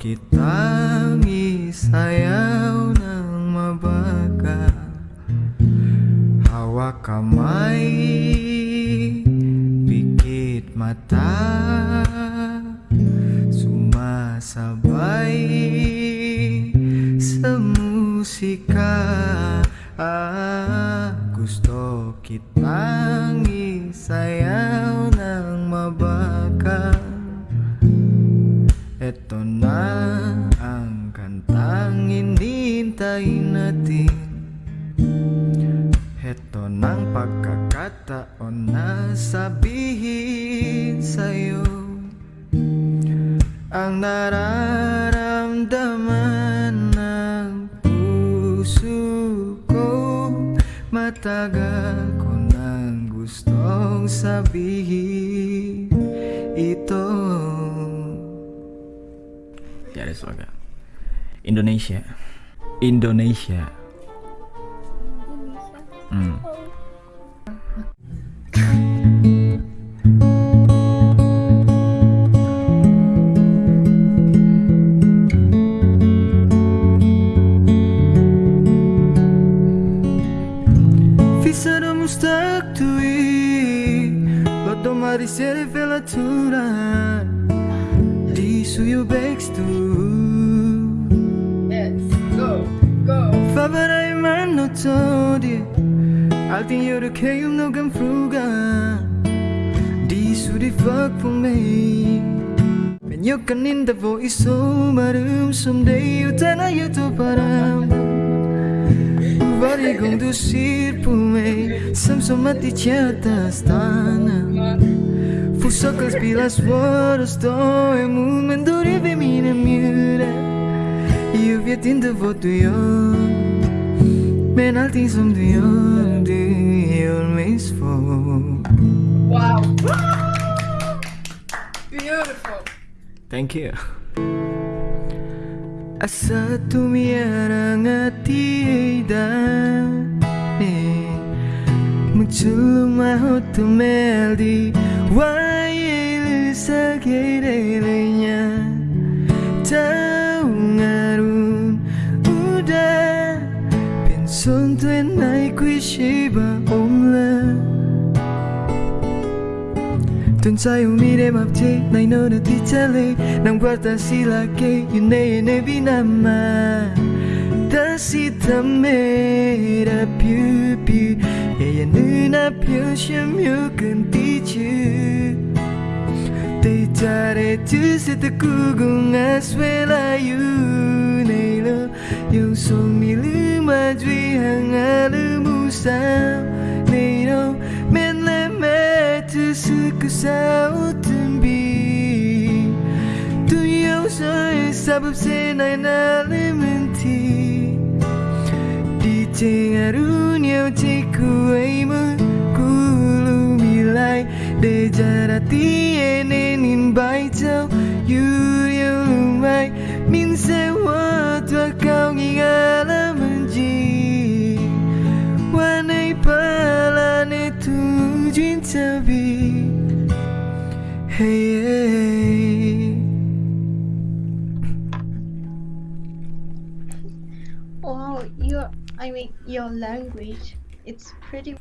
kitang isayaw ng mabagal Hawak kamay, pikit mata hinihintay natin Ito ng pagkakataon na sabihin sa'yo Ang nararamdaman ng puso ko Matagal ko nang gustong sabihin ito. Tiada suara. Indonesia Indonesia Fuck på mig Men jag kan inte få i samma rum som dig utan att jag tar param Varje gång du ser på mig Som som att ditt hjärta stannar Försöker spela svår och stå emot Men då river mina murar Jag vet inte vad du gör Men allting som du gör Du gör mig svår Wow. Beautiful. Thank you Asa tumiarang hati ay dami Magsulong tumeldi Wai sa niya Tao ngarun Uda Penson tuen ay kuishiba omla Tunzai umire mapje nai no na ti chale Nam guarda si la ke yune ne binama Da si ta mê ra tamera più più E ya nuna più shimyu kanti chu Te chare chu se te kugung aswela yu Nei lo yung song mi lu ma jui hang a lu mu sao Nei lo men le men तुझको तुम्बी दुनियाव सै सबसे नायनानै मोन्थि दिथे आरुनियाव जेखौहायमो कुलु मिलाय देजाराति एनेनिन बायजाव युरियाव लुमाय मिनसे वाtua kau ngingala Hey, hey. Wow, your I mean your language. It's pretty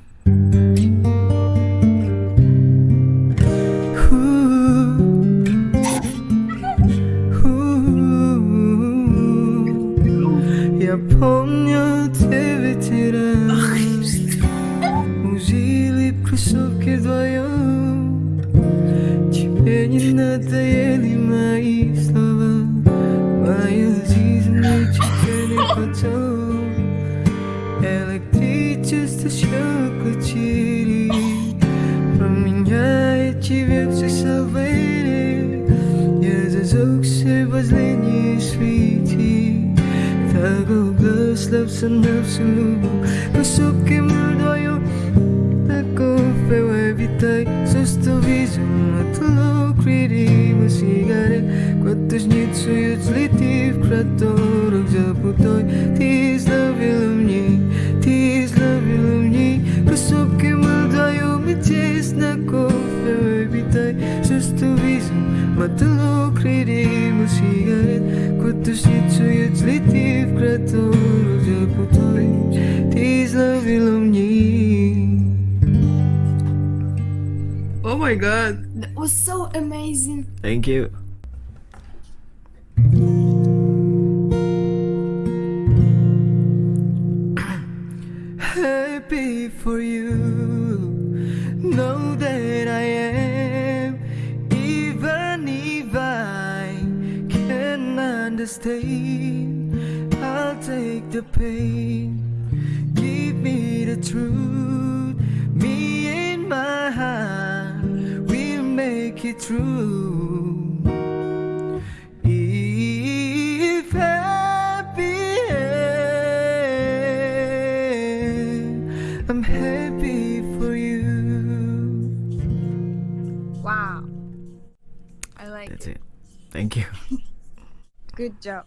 Променяет тебе все салвейры Я зажегся в последней свете Tago glass lips and absolute Kusuke muldoyo Ako pewe vitai Susto vision Matlo kriri Masigare Quantos nitsu yutzlitiv reason Matulog kredi mo sigaret Kutu situ yut litiv krato Roja putore Tis la vilom Oh my god That was so amazing. Thank you. happy for you. Know understand. I'll take the pain. Give me the truth. Me and my heart We'll make it through. If happy I'm happy for you. Wow. I like That's it. it. Thank you. Good job.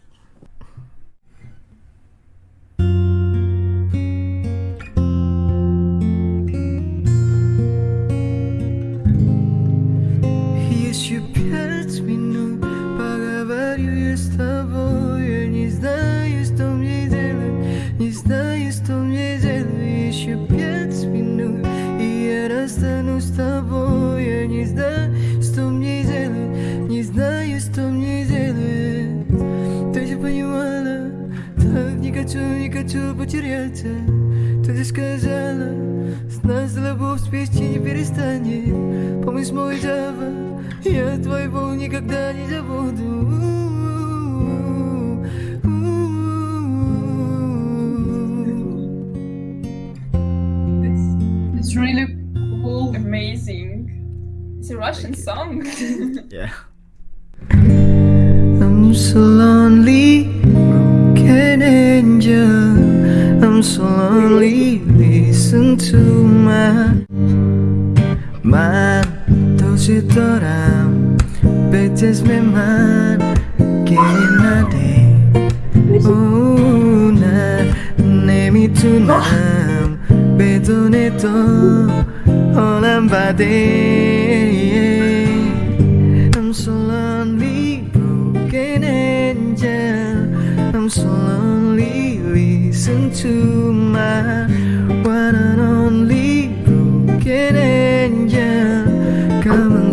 С нас любовь спички не перестанет Помнишь мой Java Я твоего никогда не забуду It's really cool, amazing. It's a Russian song. Yeah. I'm so lonely, broken angel. I'm so lonely. Listen to my man. 도시더라. Bitches me man. Getting a day. Una nemi tunam. Bedoneto. Olan bade. I'm so lonely, broken angel. I'm so lonely. Listen to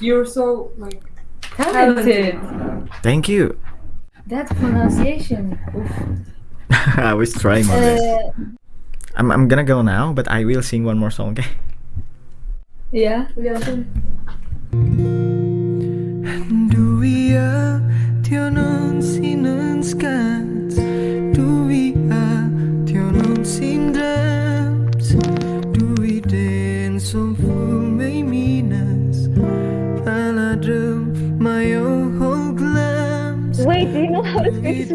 You're so like Talented. Thank you. That pronunciation. Oof. I was trying my best. Uh, I'm, I'm gonna go now, but I will sing one more song, okay? yeah. yeah. Duia Dio non si non scats Duia Dio non si glams Wait, do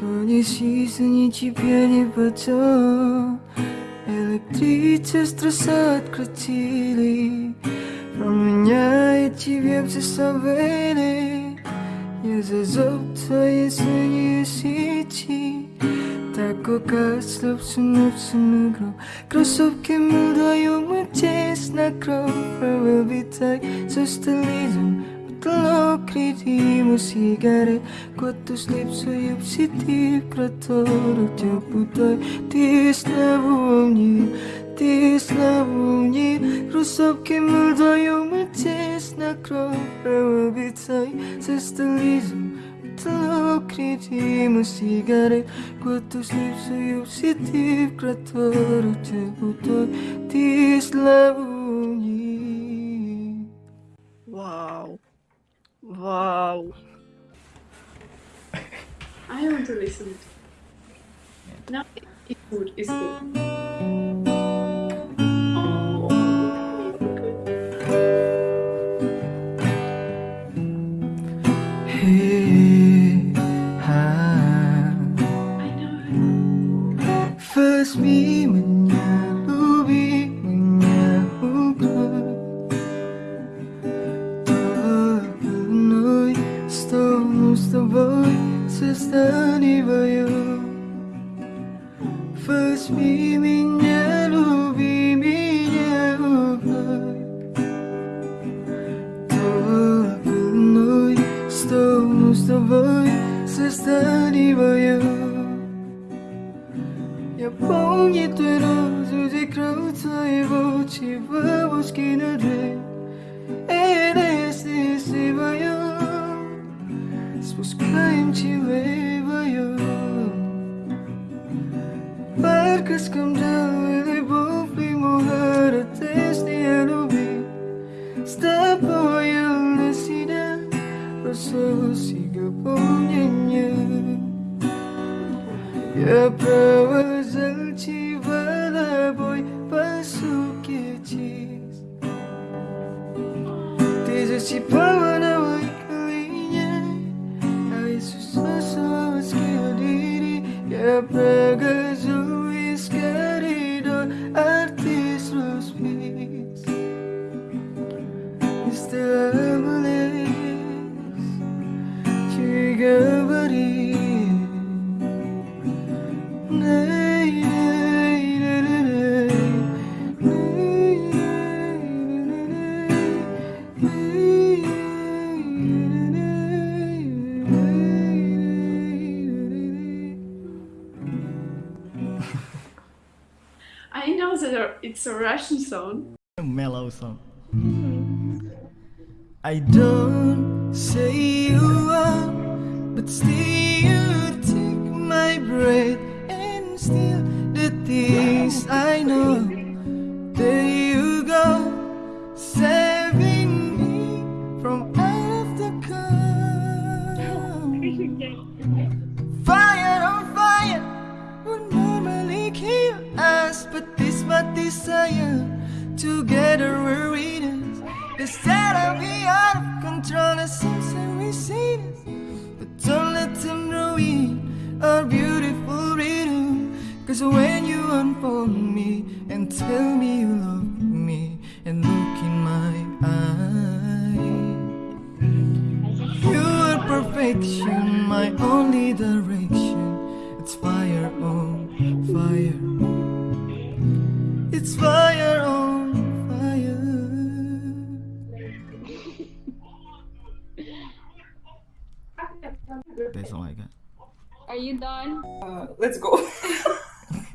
То не ни теперь не потом Электричество открутили Про меня и тебе все забыли Я зазов твои синие сети Tako kaslop sunub sunugro Кроссовки мудаю мы тесно кровь Κλόκλητη μου σιγάρε Κότου σλίψω υψη τι κρατώρο Τι πουτάει τι στραβούμνη Τι στραβούμνη Ρουσόπ και μουλδόιο με τσες να κρόβραμα βιτσάει Σε στελίζω Κλόκλητη μου σιγάρε Κότου σλίψω υψη τι κρατώρο Τι πουτάει τι στραβούμνη Wow. I want to listen. No, it- it's good. It's good. 보여 루시나 로소시가 보냐냐 예뻐와 잘지 바라보이 바속겠지 대저시 바와나와 이끌리냐 나의 수소소와 스케일이 예뻐가 I know that it's a Russian song. A mellow song. I don't say when you unfold me and tell me you love me and look in my eyes. You are perfection, my only direction. It's fire on fire. It's fire on fire. That's all I got. Are you done? Uh, let's go.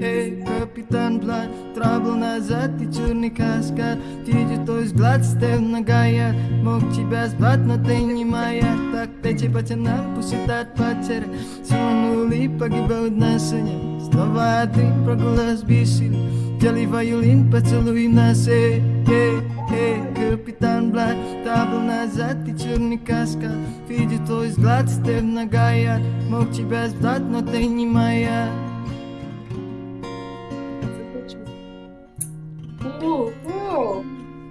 Эй, капитан Блад, трабл назад, ты черный каскад Ти той взгляд с ногая, мог тебя звать, но ты не моя Так тече пътя нам посетат патера, силнули погибел отношения Слова ты проголос бесили, дели вайолин, поцелуй нас, эй, эй, эй капитан Блад трабл назад и черный каска Видит твой взгляд, стеб ногая Мог тебя звать, но ты не моя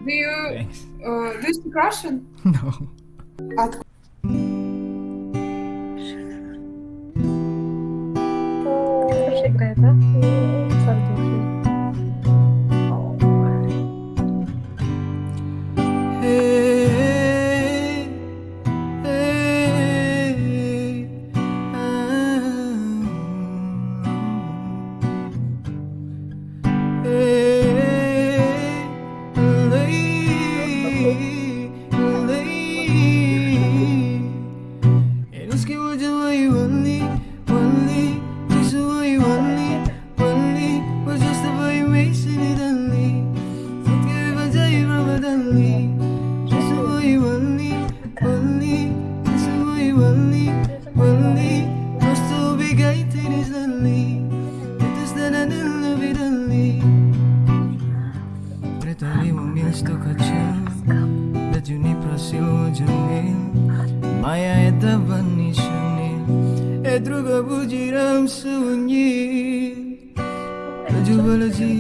Do you uh, do you speak Russian? No. ಯೋಜನೆ ಮಾಯಾಯ ತವನಿಶನೆ ಎದುರುಗ ಬುಜಿರಂ ಸುಂಗಿ ಪ್ರಜುವಲಜಿ